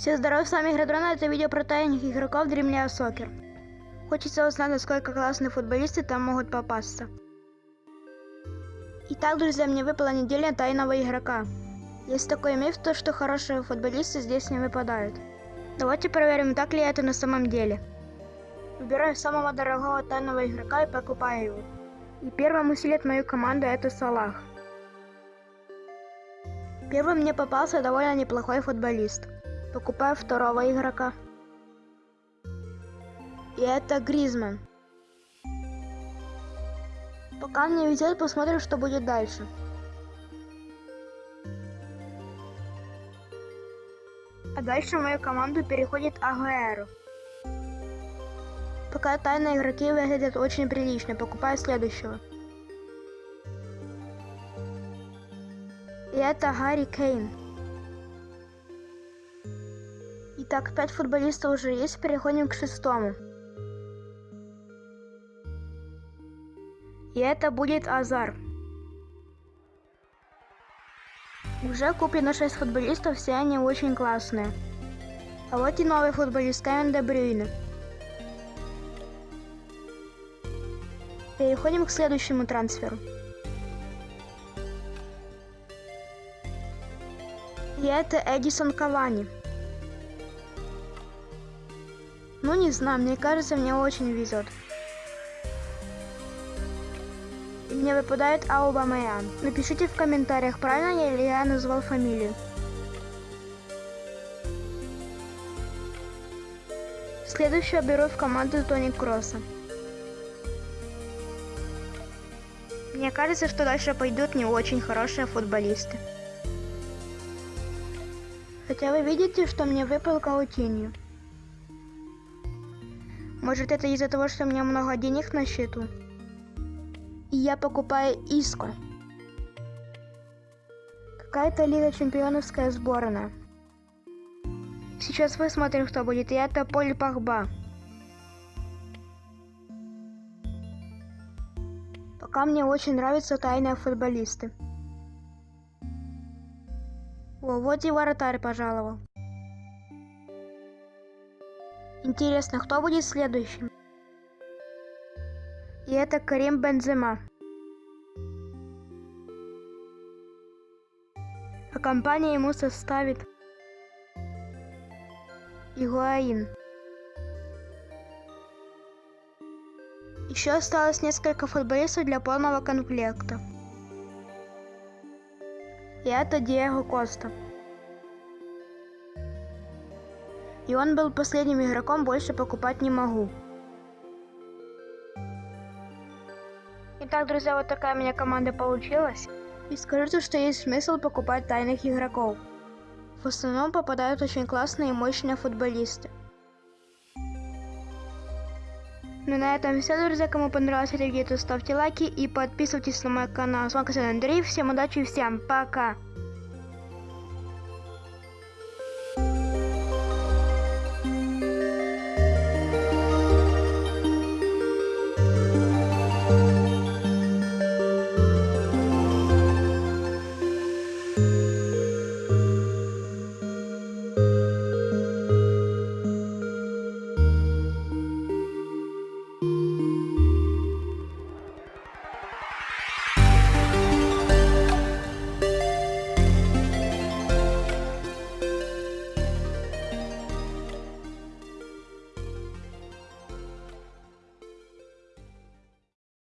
Все здорово, с вами Игродрона, это видео про тайных игроков Dreamlia Soccer. Хочется узнать, насколько классные футболисты там могут попасться. Итак, друзья, мне выпала неделя тайного игрока. Есть такой миф, то что хорошие футболисты здесь не выпадают. Давайте проверим, так ли это на самом деле. Выбираю самого дорогого тайного игрока и покупаю его. И первым усилит мою команду это Салах. Первым мне попался довольно неплохой футболист. Покупаю второго игрока. И это Гризман. Пока мне везет, посмотрим, что будет дальше. А дальше в мою команду переходит Агуэро. Пока тайные игроки выглядят очень прилично, покупаю следующего. И это Гарри Кейн. Итак, пять футболистов уже есть, переходим к шестому. И это будет Азар. Уже куплено 6 футболистов, все они очень классные. А вот и новый футболист Кевин Де. Переходим к следующему трансферу. И это Эдисон Кавани. Ну не знаю, мне кажется, мне очень везет. Мне выпадает Аубамаян. Напишите в комментариях, правильно ли я назвал фамилию. Следующую беру в команду Тони Кросса. Мне кажется, что дальше пойдут не очень хорошие футболисты. Хотя вы видите, что мне выпал Каутинью. Может это из-за того, что у меня много денег на счету? И я покупаю Иску. Какая-то Лига Чемпионовская сборная. Сейчас посмотрим, кто будет. И это Поль Пахба. Пока мне очень нравятся тайные футболисты. О, вот и вратарь пожаловал. Интересно, кто будет следующим? И это Карим Бензема. А компания ему составит Игуаин. Еще осталось несколько футболистов для полного комплекта. И это Диего Коста. И он был последним игроком, больше покупать не могу. Итак, друзья, вот такая у меня команда получилась. И скажите, что есть смысл покупать тайных игроков. В основном попадают очень классные и мощные футболисты. Ну на этом все, друзья. Кому понравилось это видео, ставьте лайки и подписывайтесь на мой канал. С вами Андрей. Всем удачи и всем пока.